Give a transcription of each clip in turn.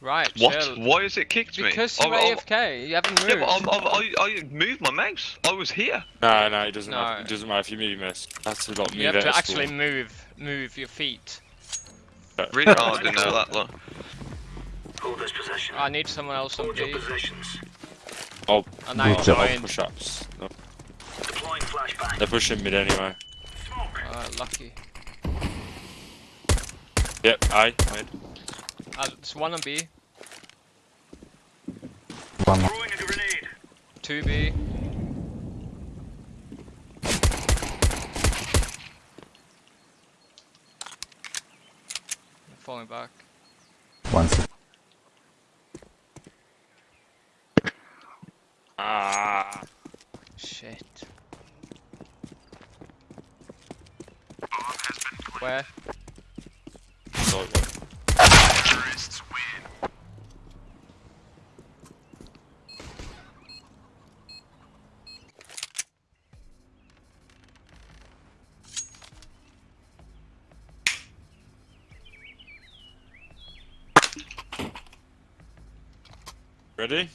Right, What? chill. Why has it kicked me? Because you're I'm- I'm- AFK, you haven't moved. Yeah, but I'm, I'm, I, I moved my mouse. I was here. No, no, it doesn't. No. Matter. It doesn't matter if you move, you miss. That's a lot. you have to actually move, move your feet. Really? oh, I didn't know that. Look. Hold this position. I need someone else on Hold your B, positions. Oh, and I Good job. joined. push-ups. No, Deploying flashbang. they're pushing mid anyway. Smoke. Uh, lucky. Yep, I mid. Uh, it's one on B, One more. Throwing a two B. Falling back. One Ah. Shit. Where? Sorry, Ready?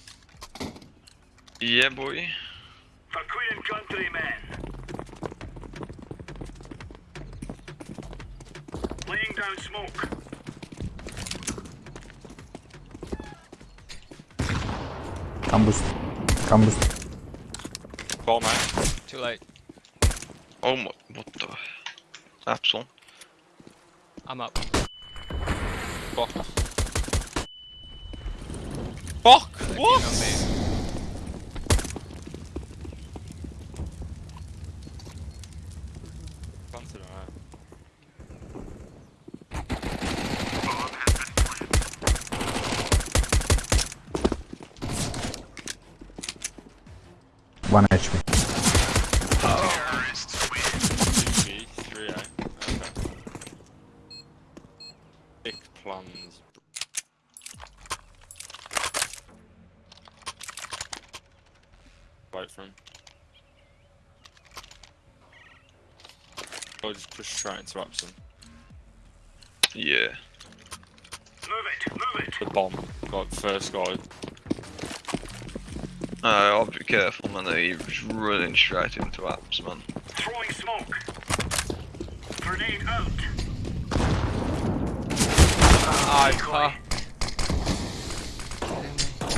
Yeah, boy. For Queen and Country, men. Laying down smoke. Campus. Campus. Ball man. Too late. Oh my, what the? Absol. I'm up. Fuck. Fuck! They're What? keen on me. Planted, alright. One HP. Two B, three A. Okay. Big plans. Wait for him. Or just push straight into Abson. Yeah. Move it, move it. The bomb. Got first guy. No, I'll be careful, man. He's running straight into apps, man. Throwing smoke. Grenade out. Ah,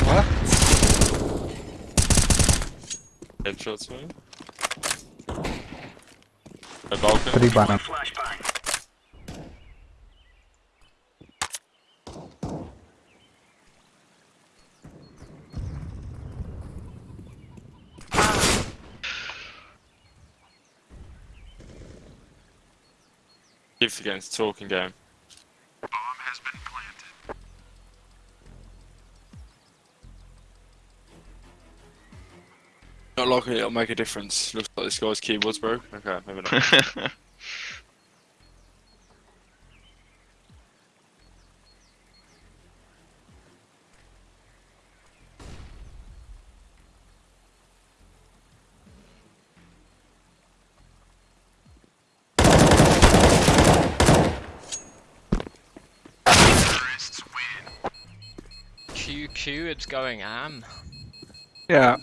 fuck. Headshots for him. A balcony. Three banana. Flashbang. Keep forgetting to talking game. Not likely it'll make a difference. Looks like this guy's keyboard's broke. Okay, maybe not. going am. Yeah.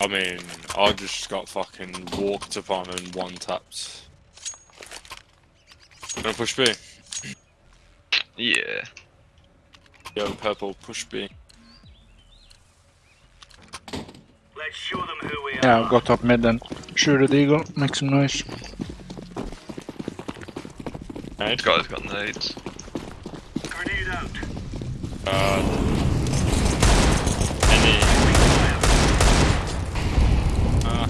I mean, I just got fucking walked upon and one tapped. Gonna push B. yeah. Yo, purple, push B. Let's show them who we Yeah, are. go top mid then. Shoot the eagle, make some noise. Right? This guy's got nades. Grenade out. Uh, any. Uh,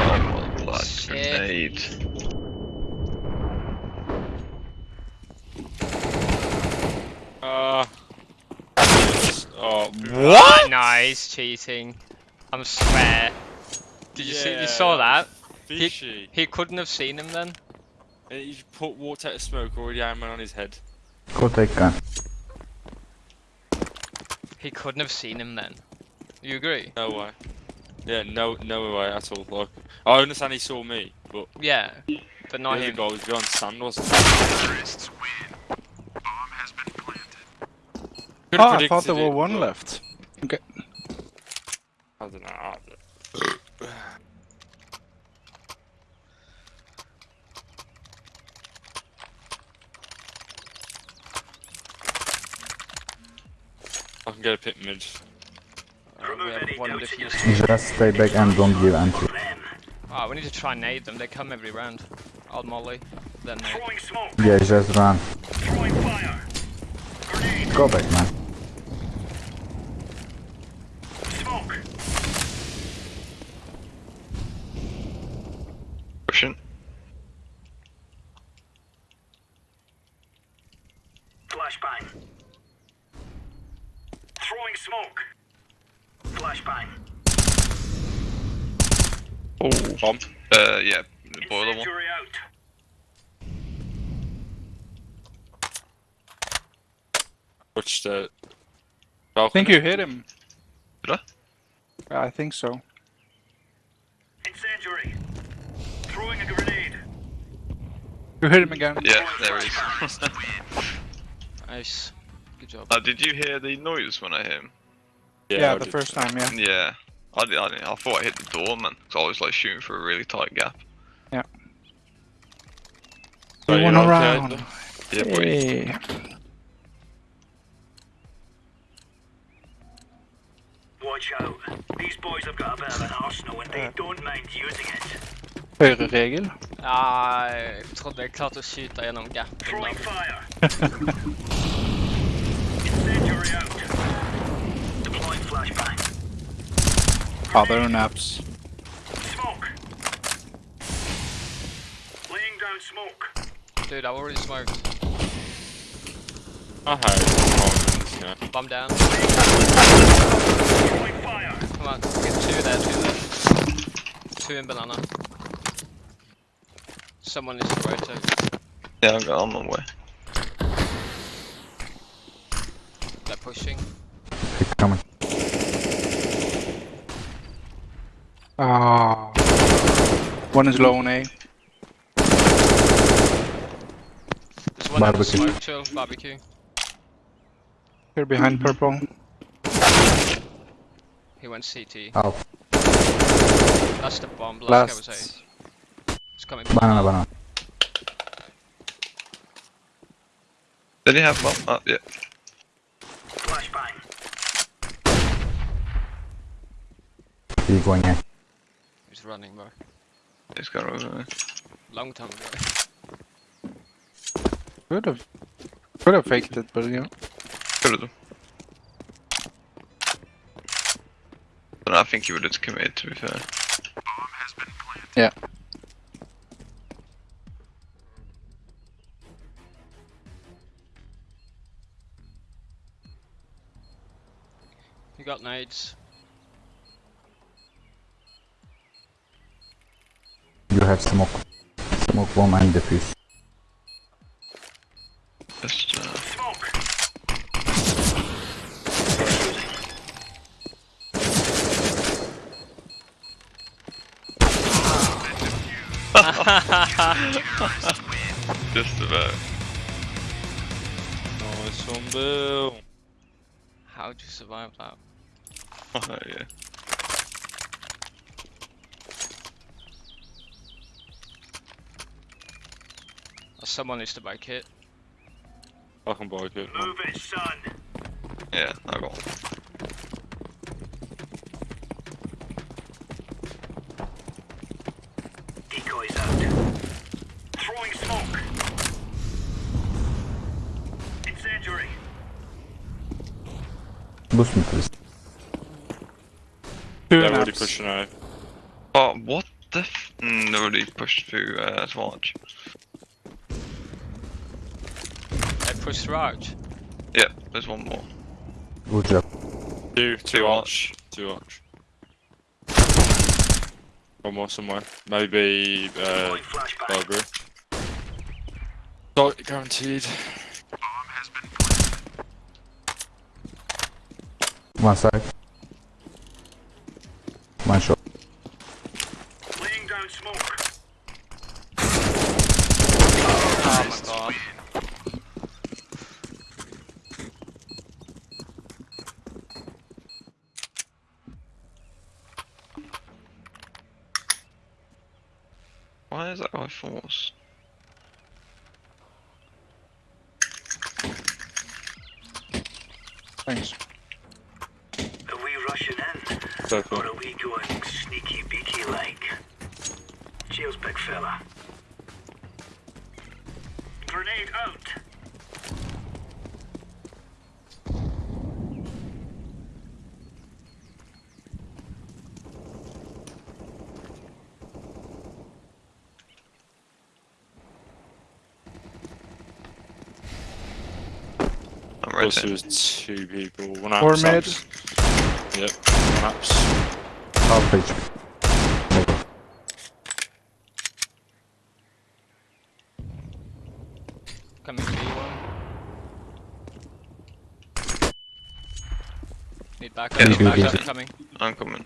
Oh my blood. Shit. Grenade. uh. Oh, Ah, nice cheating. I'm swear. Did you see? You saw that? Fishy. He couldn't have seen him then. And He put water out of smoke already had man on his head. Go take gun. He couldn't have seen him then. You agree? No way. Yeah, no, no way at all. Like, I understand he saw me, but Yeah, but the not other him. guy was beyond sand, wasn't he? Could've Oh, I thought there predicted were it, one left. Okay. I don't know. I can get a pit mid. Uh, we have one doubts in your diffuse. Just stay back and don't give entry. Them. Oh, we need to try and nade them. They come every round. I'll molly, then nade. Throwing smoke. Yeah, just run. Throwing fire. Grenade. Go back, man. Smoke. Pushing. Flashbang. Throwing smoke. Flashbang. Oh. Bomb. Uh, yeah. The boiler one. Incendiary out. Touched it. I think you hit him. Did I? Yeah, I think so. Incendiary. Throwing a grenade. You hit him again. Yeah, there he is. Nice. Good job. uh, did you hear the noise when I hit him? Yeah, I the did. first time, yeah. Yeah. I, did, I, didn't, I thought I hit the door, man. Because I was like shooting for a really tight gap. So You you're went around. then? Yeah, boy. Watch out. These boys have got a bit of an arsenal and they don't mind using it. Høyreregel. Ah, jeg trodde jeg klarte å skyte gjennom gapen. Throwing da. Incendiary out. Deploying flashbang. Other naps. Smoke. Laying down smoke. Dude, I already smoked. I had moments, yeah. Bomb down. Come on, get two there, two there. Two in banana. Someone needs to rotate. Yeah, I'm, I'm on my way. They're pushing. Keep coming. Ah. One is low on A. There's one out of Barbecue. smoke, chill, barbecue. Here behind purple. He went CT. Oh. That's the bomb, last, guy was A. It's coming. Banana, banana. Did he have bomb? Oh, yeah. Flashbang. He going in. He's running, bro. This guy got over. Long time ago. Could have. Could have faked it, but yeah. Could have. But I think he would have committed, to be fair. Yeah. You got nades. Have smoke. Smoke bomb and defuse. Just, uh, Smoke. just about. Nice one, Bill. How'd you survive that? Oh, yeah. Someone needs to buy kit. I can buy it. Move it, son. Yeah, I got one. Decoys out. Throwing smoke. Incendiary. Boost me, please. Two They're already pushing out. Oh, what the f- mm, they already pushed through, uh, Swarch. They push through. Yeah, there's one more. Good job. Two, two Two arch. Two arch. One more somewhere. Maybe, uh, Deploying flashbang. library. Not guaranteed. One side. One shot. Laying down smoke. Oh my god. my force. Thanks. Are we rushing in? Circle. Or are we going sneaky beaky like? Cheers, big fella. Grenade out! I'm right Plus, there there. was two people. One Four apps. mid. apps. Yep. One apps. Half HP. Coming B one. Need backup. Yeah, need backup coming. I'm coming.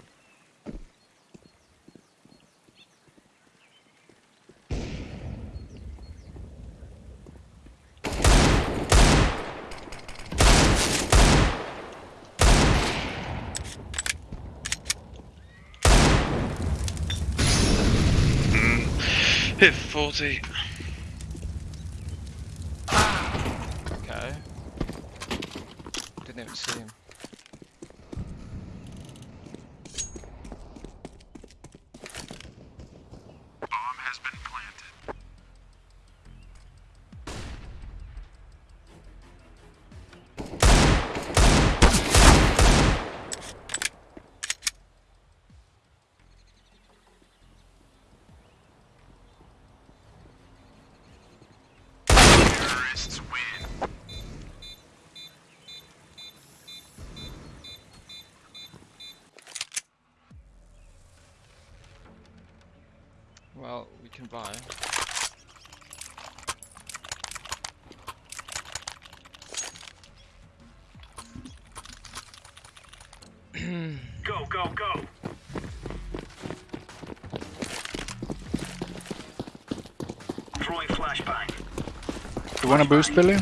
Mm. Hit 40. Can buy. Go, go, go! Throwing flashbang. You wanna boost, Billy?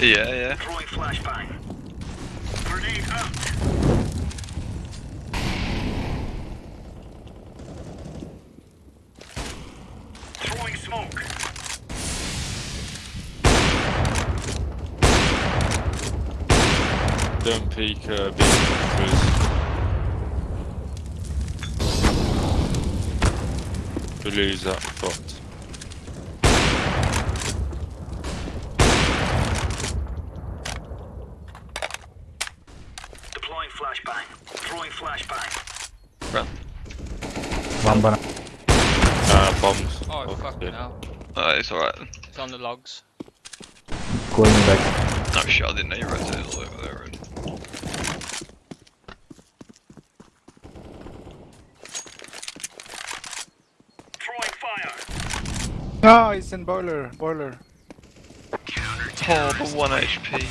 Yeah, yeah. Throwing flashbang. Grenade out. Throwing smoke. Don't peek uh, B, please. We lose that fucked. Deploying flashbang. Throwing flashbang. Run. One banana. Uh, bombs. Oh, Oh, fuck yeah. now. Uh, it's alright. It's on the logs. Going back. No shit, I didn't know you rotated all over there. Red. Throwing fire. No, he's in boiler. Boiler. Oh, but 1 HP.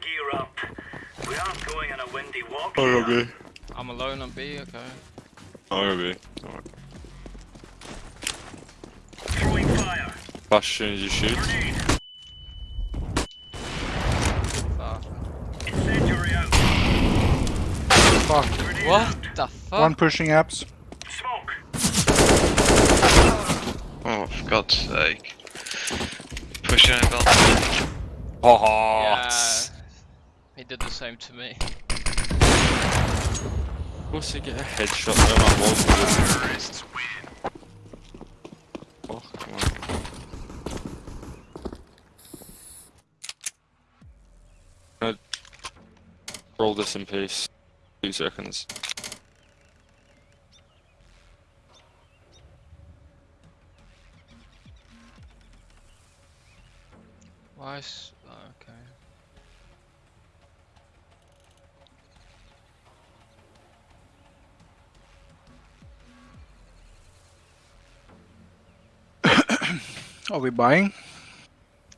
Gear up. We aren't going on a windy walk. Oh, here. Robbie. I'm alone on B, okay. Robbie. Alright. Throwing fire. Flash as you shoot. Fuck. Incendiary out. Fuck. Grenade What the fuck? One pushing apps. Smoke. Oh, for God's sake. Pushing over. Oh, Yeah. He did the same to me. What's he get a headshot? That was good. Oh, come on. Uh, roll this in peace. Two seconds. are we buying?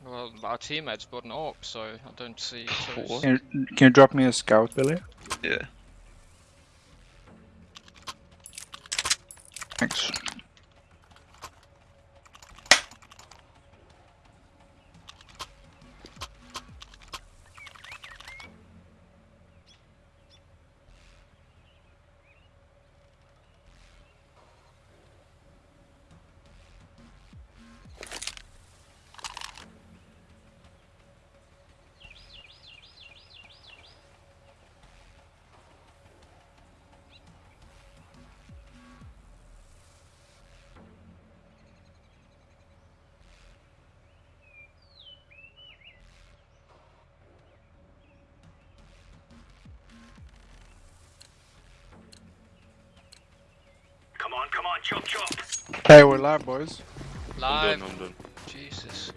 Well, our teammates bought an AWP, so I don't see... Can you, can you drop me a scout, Billy? Yeah. Thanks. Okay, we're live, boys. I'm Live. done, I'm done. Jesus.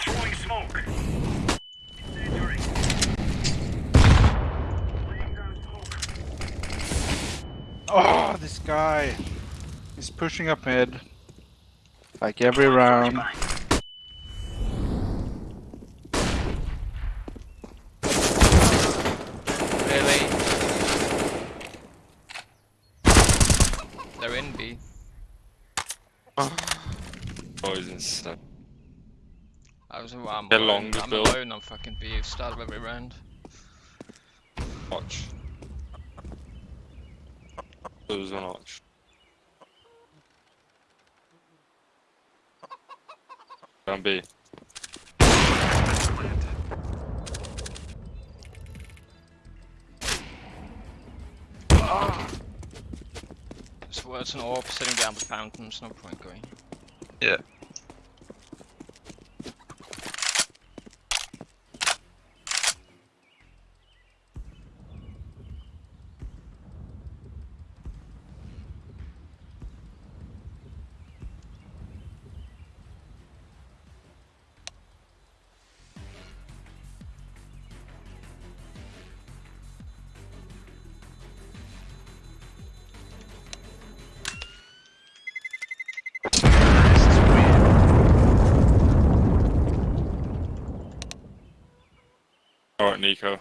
Throwing smoke. Incendiary. Laying down smoke. Oh, this guy. He's pushing up mid. Like every round. Flashbang. Really? They're in B. Oh. Boys insane. I was I'm They're alone. long, I'm Bill. alone on fucking B. Start of every round. Watch. There's an arch. Down B. Ah. It's an orb sitting down the fountain. There's no point going. Yeah. Nico.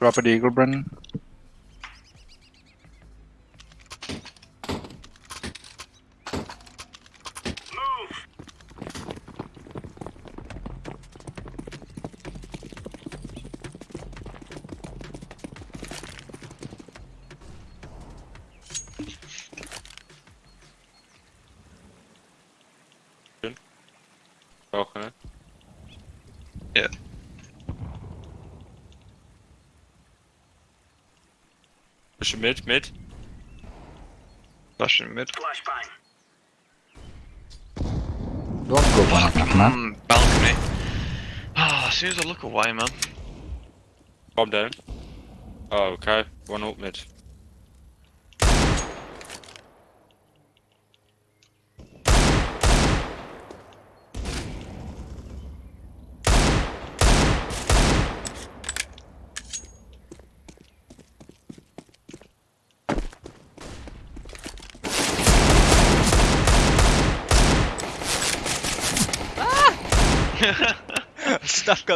Drop it, Eagle, Brennan. Move. Balcony. Yeah. Push mid, mid. Flashing mid. Flashbang. Don't go banana, man. Mm, balcony. Ah, as soon as I look away, man. Bomb down. Oh, okay. One up mid.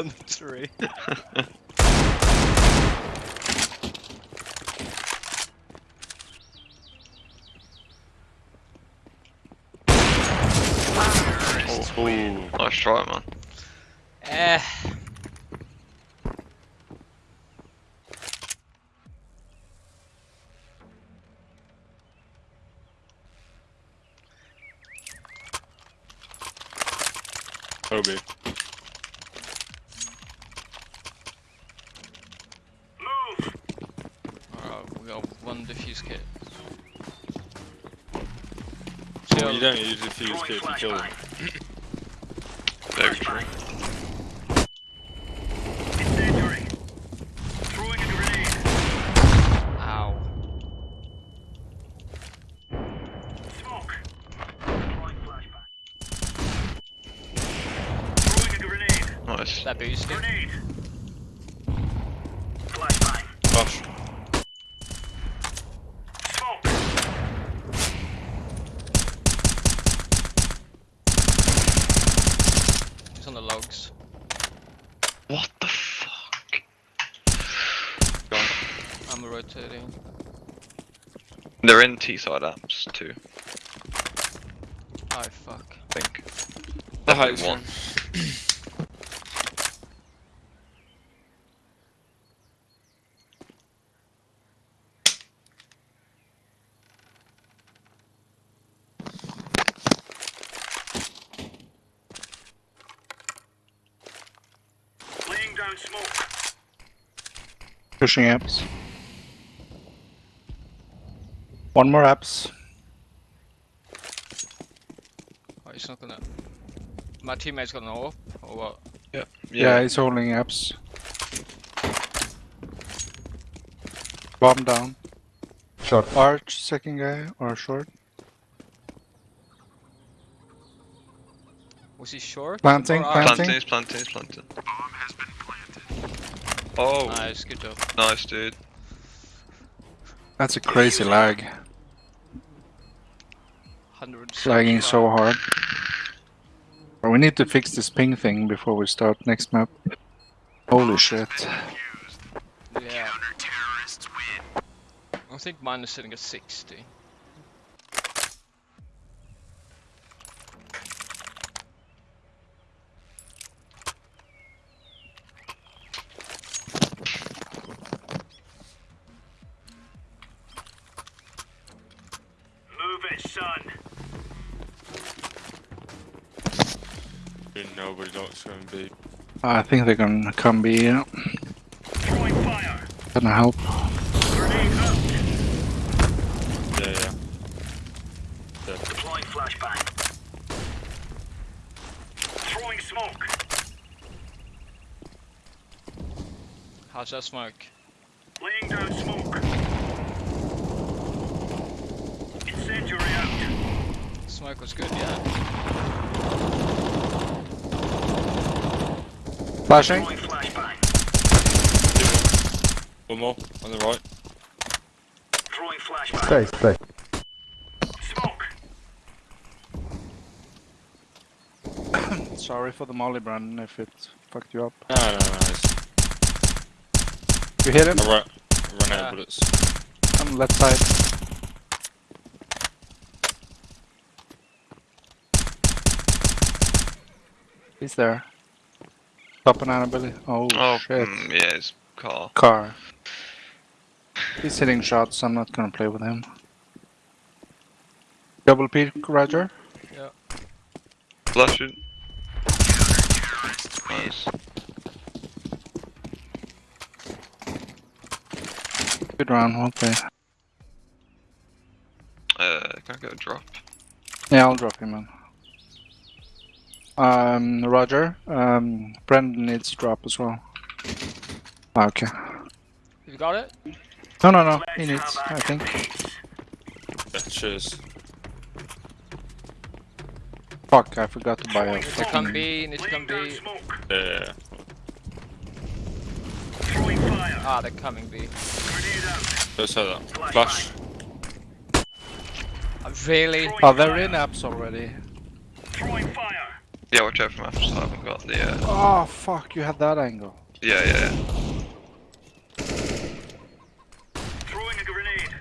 Stuck on the tree. Oh, oh. Nice try, man. Eh. Obi. Move. Alright, we got one defuse kit. Well, So, you don't use the fuse kit to kill them. flashbang. Very true. Throwing a grenade. ow. Smoke. Throwing a grenade. Nice. That boosted. Grenade. Flashbang. Flash. Smoke. He's on the logs. What the fuck? Gone. I'm rotating. They're in T-side apps too, Oh fuck. I think. The Definitely heights one. Laying down smoke. Pushing apps. One more apps. Oh, he's not gonna. My teammate's gonna an AWP, or what? Yeah, Yeah. he's holding apps. Bomb down. Short. Arch, second guy, or short. Was he short? Planting, Or arch? planting. Planting, he's planting, he's planting. Oh, Nice, good job. nice, dude. That's a crazy lag. 100 Lagging so hard. We need to fix this ping thing before we start next map. Holy shit. Yeah. I think mine is sitting at 60. Nobody knows who to be. I think they're gonna come be yeah. Throwing fire. Gonna help. Grenade out. Yeah, yeah. Deploying flashbang. Throwing smoke. How's that smoke? Laying down smoke. Incendiary out. Smoke was good, yeah. Flashing. Throwing. One more on the right. Throwing flashbang. Stay, stay. Smoke. Sorry for the molly, Brandon, if it fucked you up. No, no, no. It's, You hit him I ran, I ran out of bullets. on the left side. He's there. Top banana Billy. Oh, Oh, shit. mm, yeah, his car. Car. He's hitting shots, I'm not gonna play with him. Double peek, Roger. Flashing. Nice. Good round, played. Uh, can I get a drop? Yeah, I'll drop him, man. Um, Roger. Um, Brendan needs to drop as well. Ah, Okay. You got it? No, no, no. He needs, have I a think. peace. Yeah, cheers. Fuck, I forgot to buy a Need to come fucking... B, need to come B. Yeah. Ah, they're coming B. Grenade out. Let's have that. Flash. Really? Oh, they're in apps already. Throwing fire. Yeah, watch out for maps. I haven't got the. Uh... Oh, fuck, you had that angle. Yeah, yeah, yeah. Throwing a grenade.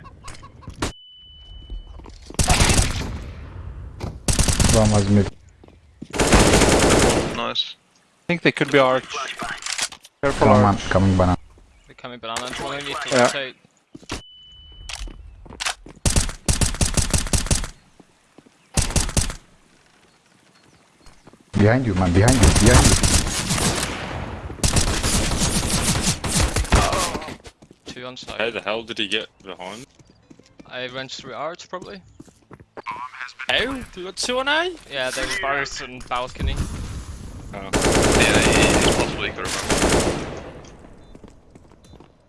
One was mid. Nice. I think they could be arch. Careful Come on, arch. coming banana. They're coming banana. Well, I need to Yeah. rotate. Behind you, man. Behind you. Behind you. Two on How side. the hell did he get behind? I went through arch probably. How? You got two on A? Yeah, they were both in balcony. Oh. Yeah, he, he's possibly could have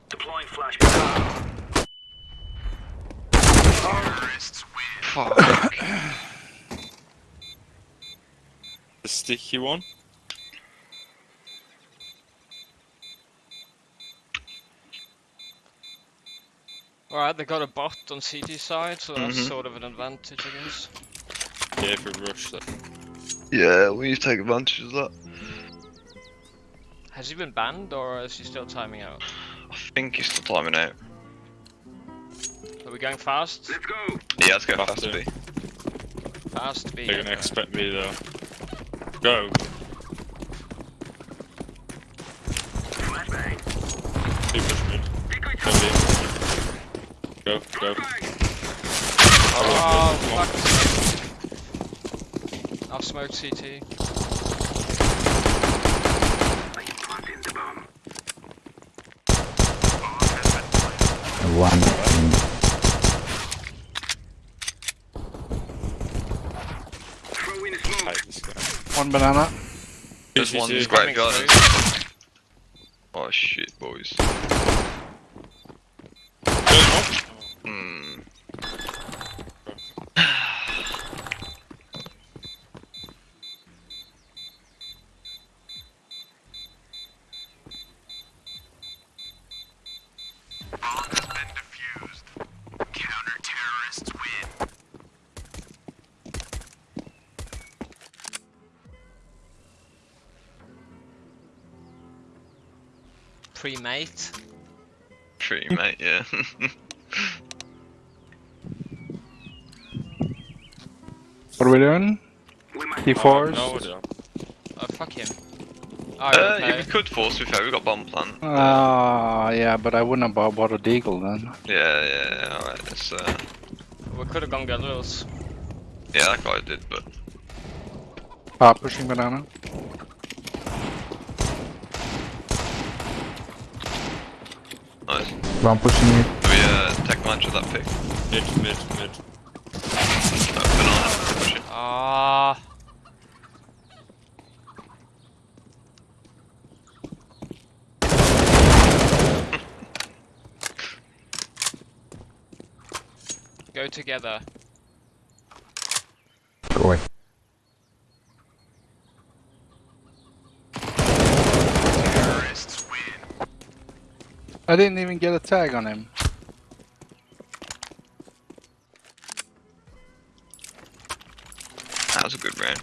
Deploying flashbang. Fuck. The sticky one? Alright, they got a bot on CT side, so that's Mhm. sort of an advantage, I guess. Yeah, if we rush that. yeah, we need to take advantage of that. Has he been banned or is he still timing out? I think he's still timing out. Are we going fast? Let's go. Yeah, let's go Have fast to. B. Fast B. They're gonna expect me to go. Flashbang. Two push mid. Decoy Go Go, go. Flashbang. Oh, Come fuck. I've smoked CT. Planting the bomb. One. in- Throwing the smoke. Hate this guy. One One banana. There's one GG. great Coming Oh shit, boys. Pre-mate. Tree, mate, yeah. What are we doing? We might T4s? No. Oh fuck him. Oh, uh, okay. yeah, we could force to be fair, we got bomb plant. Ah, yeah, but I wouldn't have bought, bought a deagle then. Yeah, yeah, yeah, alright, let's, uh, We could have gone Galils. yeah, that guy did, but Ah, pushing banana. nice. One pushing it. Do we, uh, tech match with that pick? Mid, mid, mid. Uh, banana, push it. Ah. Go together. Go away. I didn't even get a tag on him. That was a good round.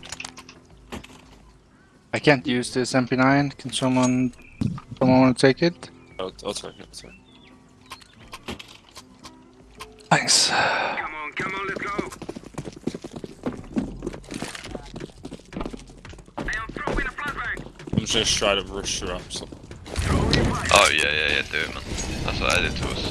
I can't use this MP9. Can someone, someone want to take it? I'll, I'll take it. I'll take it. Thanks. Come on, come on, let's go. I'm throwing a flashbang. I'm just trying to rush through up. So. Throwing a flash. Oh, yeah, yeah, yeah, do it, man. That's what I did to us.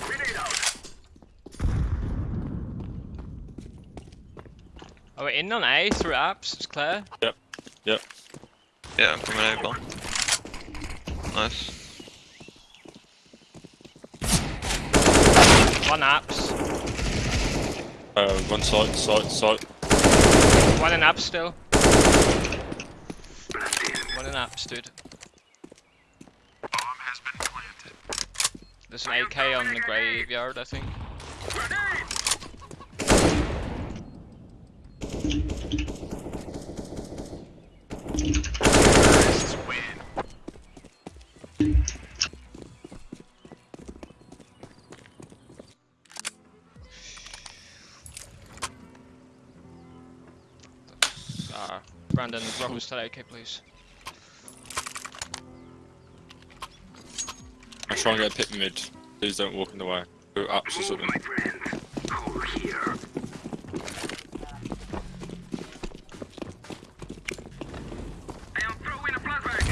Grenade out. Oh, we're in on A through apps. It's clear. Yep. Yep. Yeah, I'm coming over. Nice. One apps. Uh, one side, side, side. One in apps still. One in apps, dude. There's an AK on the graveyard, I think. Brandon, drop us that AK, please. I'm trying to get a pick mid. Please don't walk in the way. Go ups or Move, something. my friend. Over here. Hey, I'm throwing a flashbang.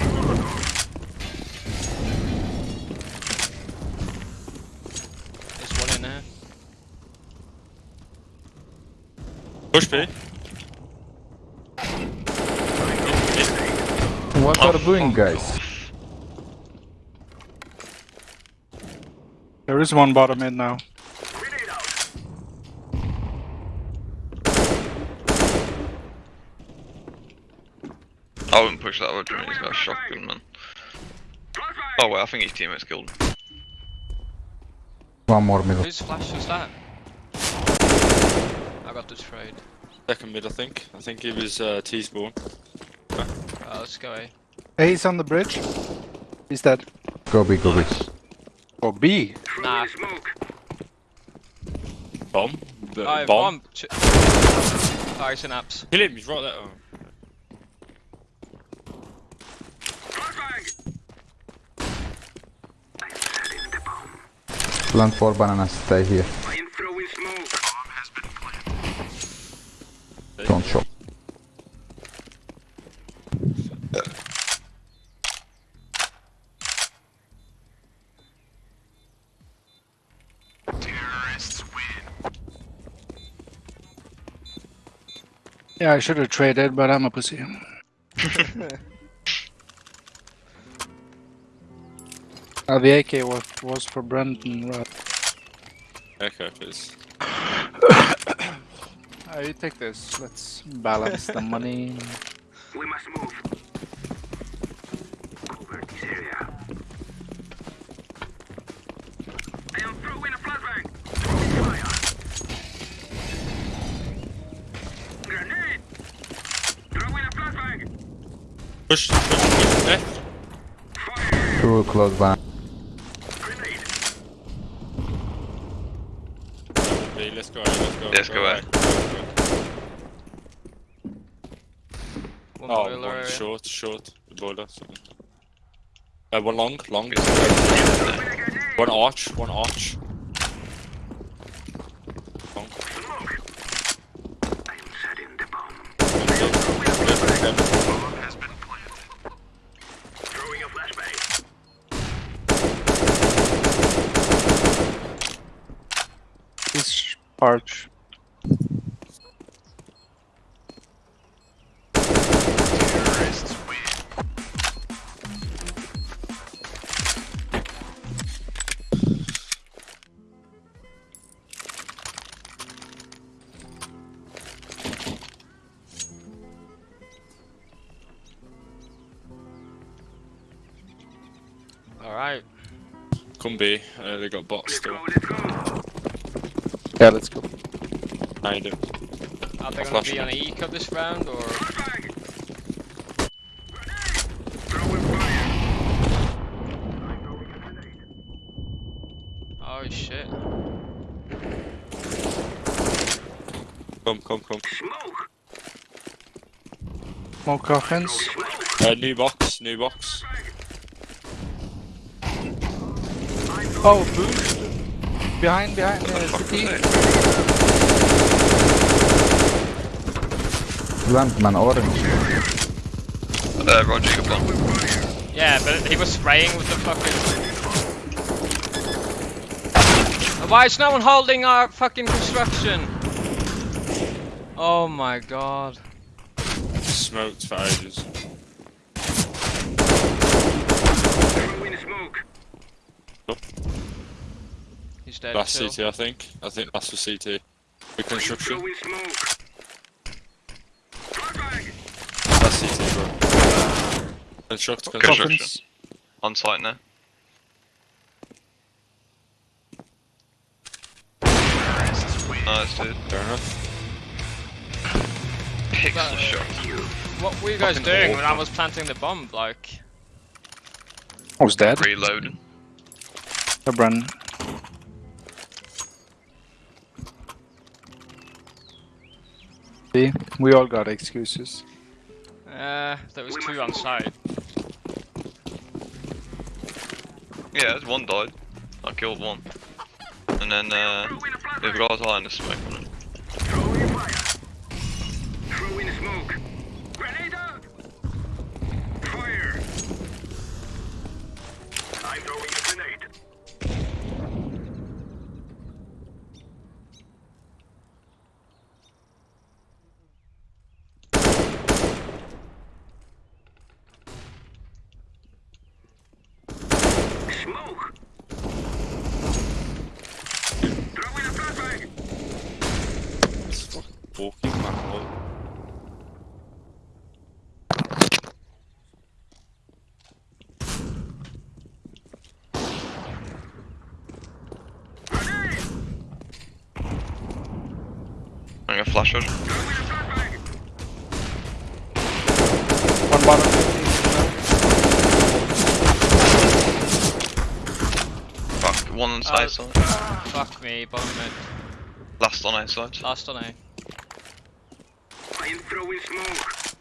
There's one in there. Push B. What are you doing, guys? There is one bottom mid now. I wouldn't push that, would you? He's got a shotgun, man. Oh, wait, I think his teammates killed him. One more middle. Whose flash was that? I got the trade. Second mid, I think. I think it was uh, T-spawn. Let's go A. Hey, he's on the bridge. He's dead. Go B, go B. Oh, B. Throwing Nah. smoke. Bomb. B- Oh, bomb. bomb. Ch- oh, he's in apps. Kill him. He's right there. Oh. Flashbang. I'm setting the bomb. Plant four bananas, stay here. I am throwing smoke. Bomb has been planted. Don't show. Terrorists win. Yeah, I should have traded, but I'm a pussy. Uh, the AK was, was for Brendan, right? Okay, please. Uh, you take this. Let's balance the money. We must move. Push, push, push, left. Two close by. Okay, let's go, let's go. Let's go, right. One Oh, boiler area. short, short. The boiler. Uh, one long, long. One arch, one arch. Long. Smoke. I am setting the bomb. One dead. Dead, dead. Bomb has been planted. Throwing a flashbang. This arch. Alright. Come B. Uh, they got bots Let's still. go, let's go. Yeah, let's go. I do. Are they I'll gonna be them. on eco this round or? Flashbang. Grenade. Throwing fire. I'm throwing a grenade. Oh shit. Come, come, come. Smoke. Smoke coffins. Uh, new box, new box. Oh, boost. Behind, behind uh, Fuck city. it? Plant man orange. Uh, Roger, you got one. Yeah, but he was spraying with the fucking. Why is no one holding our fucking construction? Oh my god. Smoked for ages. He's dead. Last too. CT, I think. I think that's for CT. Reconstruction. Throwing smoke. Flashbang. That's CT, bro. Construct, construct. Construction. Coffins. On site now. Nice, dude. Fair enough. Pixel uh, shot. What were you guys Fucking doing when I was planting the bomb? Like, I was dead. Reloading. I run. See, we all got excuses. Uh, there was two on site. Yeah, there's one died. I killed one. And then, uh, Throwing a the flashbang. guy's eye in the smoke on him. Throwing fire. Throwing smoke. Flash her. Throwing a flashbang. One bottom. Fuck, one on Oh. side side. Fuck me, bottom mid. Last on A side. Last on A. I am throwing smoke.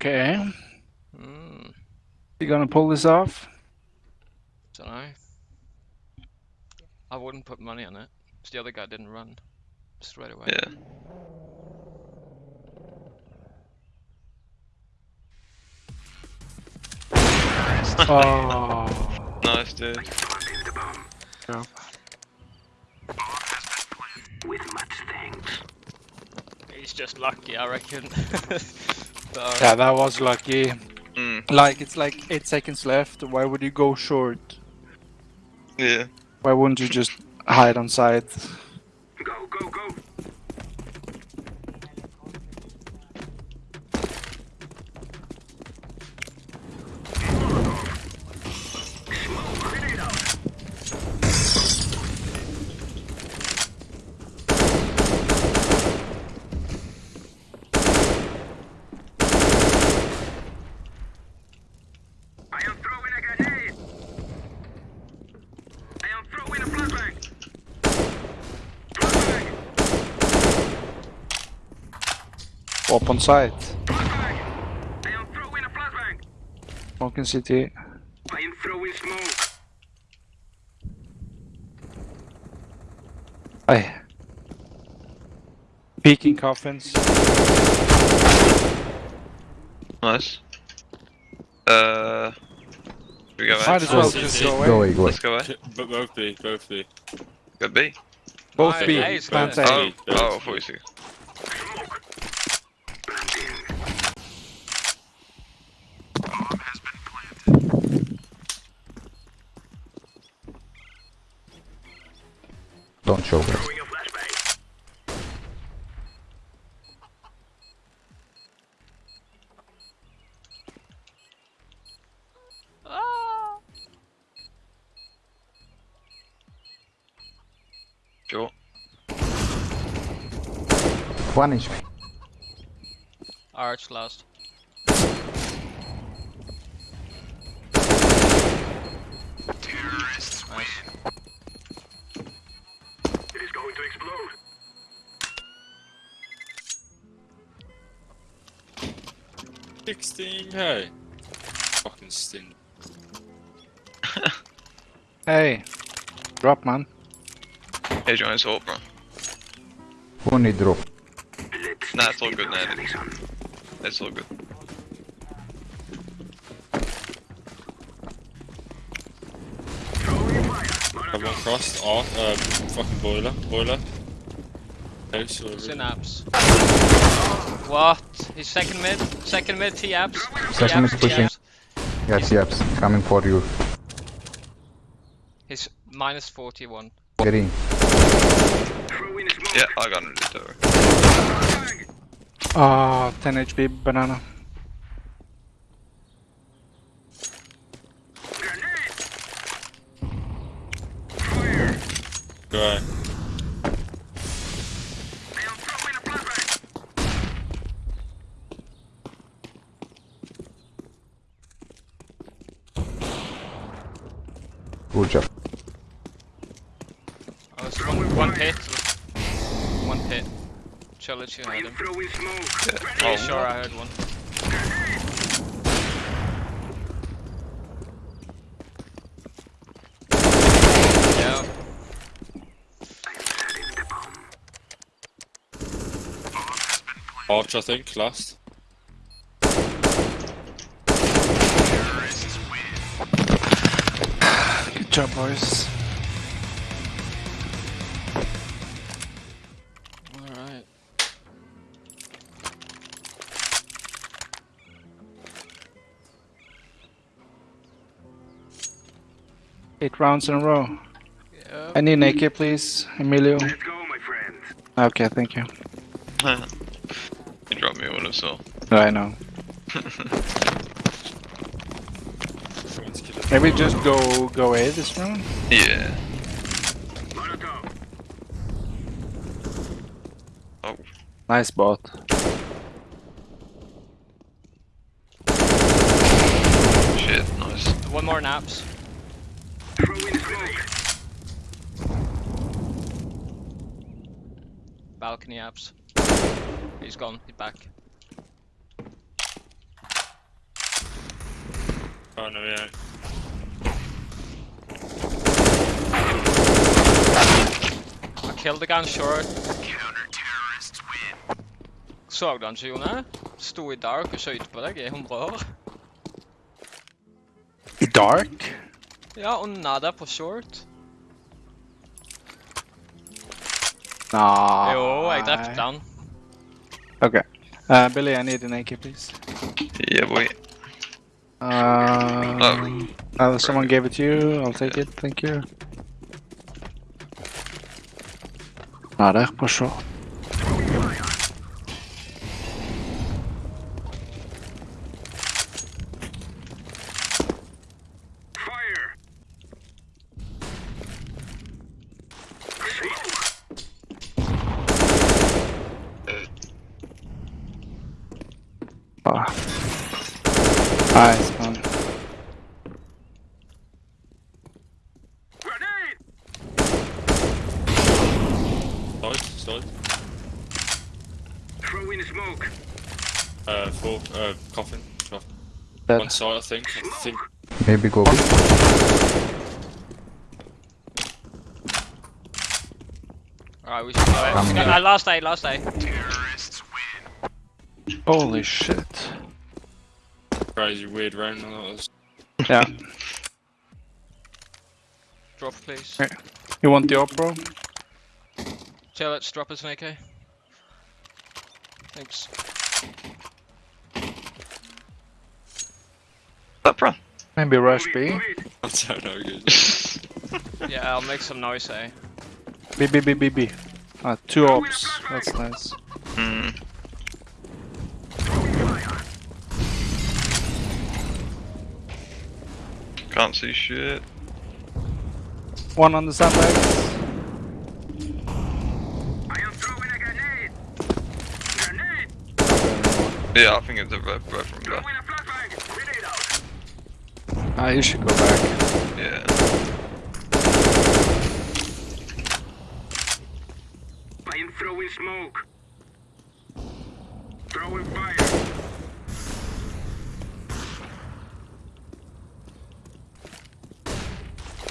Okay, Hmm. you gonna pull this off? wouldn't put money on it. Because the other guy didn't run straight away. Yeah. oh. Nice, dude. He's just lucky, I reckon. so. Yeah, that was lucky. Mm. Like, it's like 8 seconds left, why would you go short? Yeah. Why wouldn't you just hide on side? On site. Smoke in CT. I am throwing smoke. Aye. Peeking coffins. Nice. Uh. Might as well just go away. Go away, go away. Let's go away. Both B, both B. Go B. Both B. Oh, oh, 42. One HP. Arch last. Terrorists Nice. It is going to explode. Sixteen K. Fucking stink. Hey. Drop, man. Hey, join salt, bro. Who need drop? Let's Nah, it's all good, stabilize man. It's all good. Throwing fire. Have one crossed. Art, uh, fucking boiler. Boiler. Okay, so. Synapse. What? He's second mid. Second mid, T apps. Second mid pushing. Yes, yes. Coming for you. He's minus 41. Get in. Yeah, I got him do it. Flashbang. Ah, 10 HP banana. Grenade. Fire. Go ahead. I am throwing a flashbang. Good job. Oh, it's one, one pit. One pit. Trilogy I had am him. throwing smoke. Yeah. Oh, sure I heard one. Yeah. Setting the bomb. Arch, I think, last. Good job, boys. Eight rounds in a row. Yeah. I need an AK, please, Emilio. Let's go, my friend. Okay, thank you. you dropped me one as well. I know. Everyone's killing. Maybe just go go A this round. Yeah. Oh, Nice bot. shit, nice. One more naps. Throwing smoke. Balcony apps. He's gone. He's back. Oh no, yeah. I killed the guy on short. Counter-terrorists win. Såg du han ikke, Jone? Sto i dark og skjøt på deg er i 100 år. I dark? Ja, og nada på short. Aww. Jo, jeg drepte han. Okay. Uh, Billy, I need an AK, please. Yeah, boy. Um, oh. uh, someone gave it to you. I'll take it. Thank you. Not air, for sure. One side, I think. I think. Maybe go B. Alright, we should go. Uh, last day, last day. Holy shit. Crazy weird round that was. Yeah. Drop, please. Hey. You want the op, bro? Chill, let's drop us an AK. Thanks. That bro. Maybe rush Move B. it, move it. I don't know, good. Yeah, I'll make some noise, eh? B, B, B, B, B. Ah, two ops. That's nice. Hmm. Can't see shit. One on the sandbags. I am throwing a grenade. Grenade! Yeah, I think it's a red, red from there. Throwing a flashbang. Grenade out. Ah, you should go back. Yeah. I am throwing smoke. Throwing fire.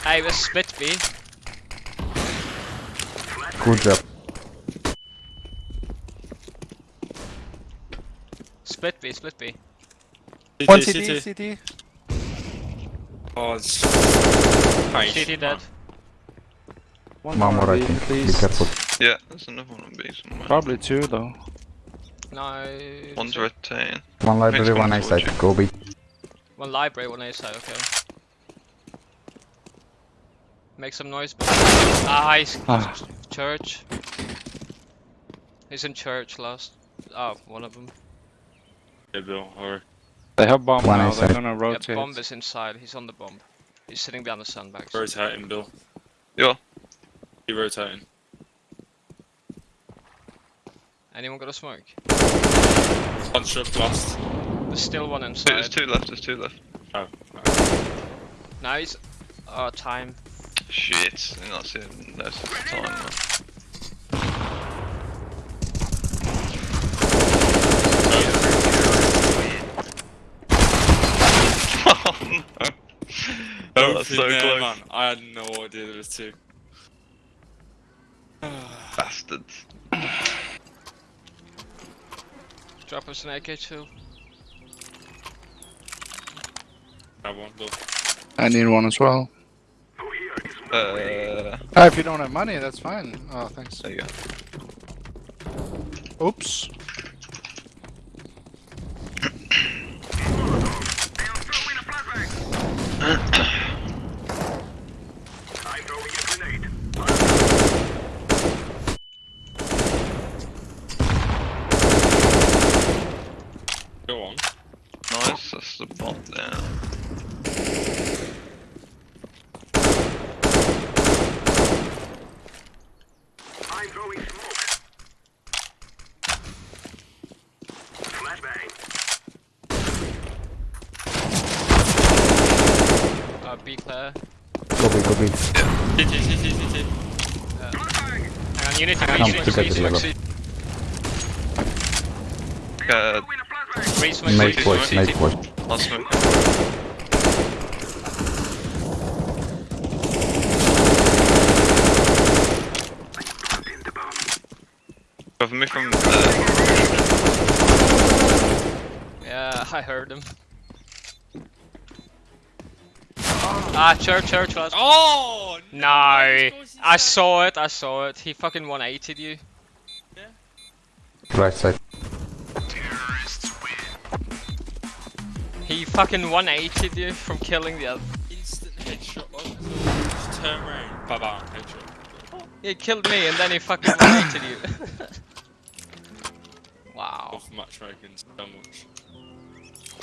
Hey, we split B. Good job. Split B, split B. One CT, CT, CT. CT. Oh, it's. Nice. CT dead. One One more, I think. at Be careful. Yeah, there's another one on B somewhere. Probably two though. No. One's rotating. One library, one A side. watching. Go B. One library, one A side, okay. Make some noise. Ah, he's Ah. church. He's in church last. Oh, one of them. Yeah, Bill, or. They have bomb One now. A They're side. gonna Yeah, rotate. bomb is inside. He's on the bomb. He's sitting behind the sandbags. Rotating, Bill. Yeah. He rotating. Anyone got a smoke? One shot last. There's still one inside. there's two left, there's two left. Oh. No, he's. Oh, time. Shit. I'm not seeing this time. man. Oh no. Oh, that's so there, close. man. I had no idea there was two. Bastards. Drop us an AK2. Have one, Bill. I need one as well. Oh, here is smoke. Uh, Ah, if you don't have money, that's fine. Oh, thanks. there you go. Oops. I am throwing a flashbang. I'm throwing a grenade. Go on. Nice, that's the bot there. I'm throwing smoke. Flashbang. Uh, B clear. Go B, go B. CT, CT, CT. Flashbang. Hang on, unit. Come Three to swing, get three the swing, level. Uh, Throwing a flashbang. three swing, Make three push, make CT. push. I'll smoke. Planting the bomb. Cover me from there. Yeah, I heard him. Ah, church, church, last. Oh! No, I saw it, I saw it. He fucking 180'd you. Right side. He fucking 180'd you from killing the other. Instant headshot, like, just turn around, bam, bam, headshot. He killed me and then he fucking 180'd you. wow. Off matchmaking so much.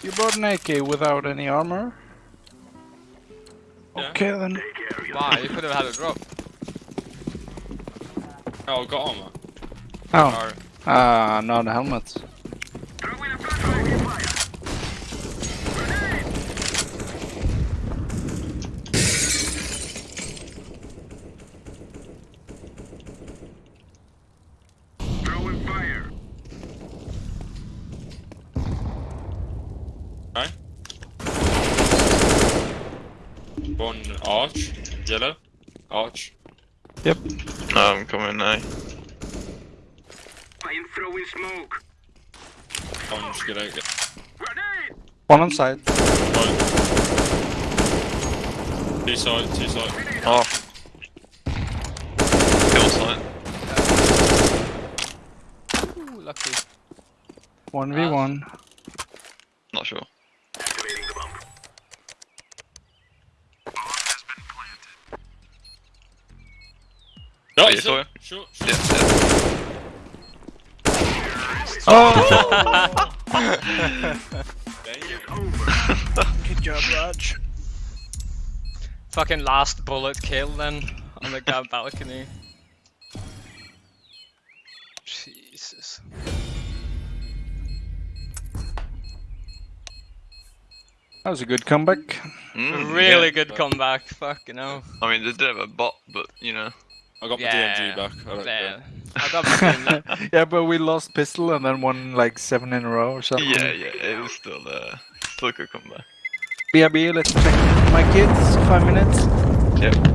You brought an AK without any armor? Yeah. Okay then. Wow, you could have had a drop. Oh, I got armor. Oh, Alright. ah, no, the helmet. Throwing a flashbang fire. Grenade! Throwing fire. Right? One arch, yellow, arch. Yep. No, I'm coming now. I'm throwing smoke. I'm just gonna get. Grenade! One on side. Right. Two side, two side. Oh. Kill sign. Ooh, lucky. 1v1. No, you it's saw a- it? Sure, Yeah, sure. yeah. Oh! There you Good job, Raj. Fucking last bullet kill then on the guy balcony. Jesus. That was a good comeback. Mm, really yeah. good comeback, fucking hell. I mean, they did have a bot, but you know. I got my Yeah. DMG back. I don't Yeah. care. I got my yeah, but we lost pistol and then won like seven in a row or something. Yeah, yeah, it was still uh, still a good comeback. BRB, let's check my kids. Five minutes. Yep.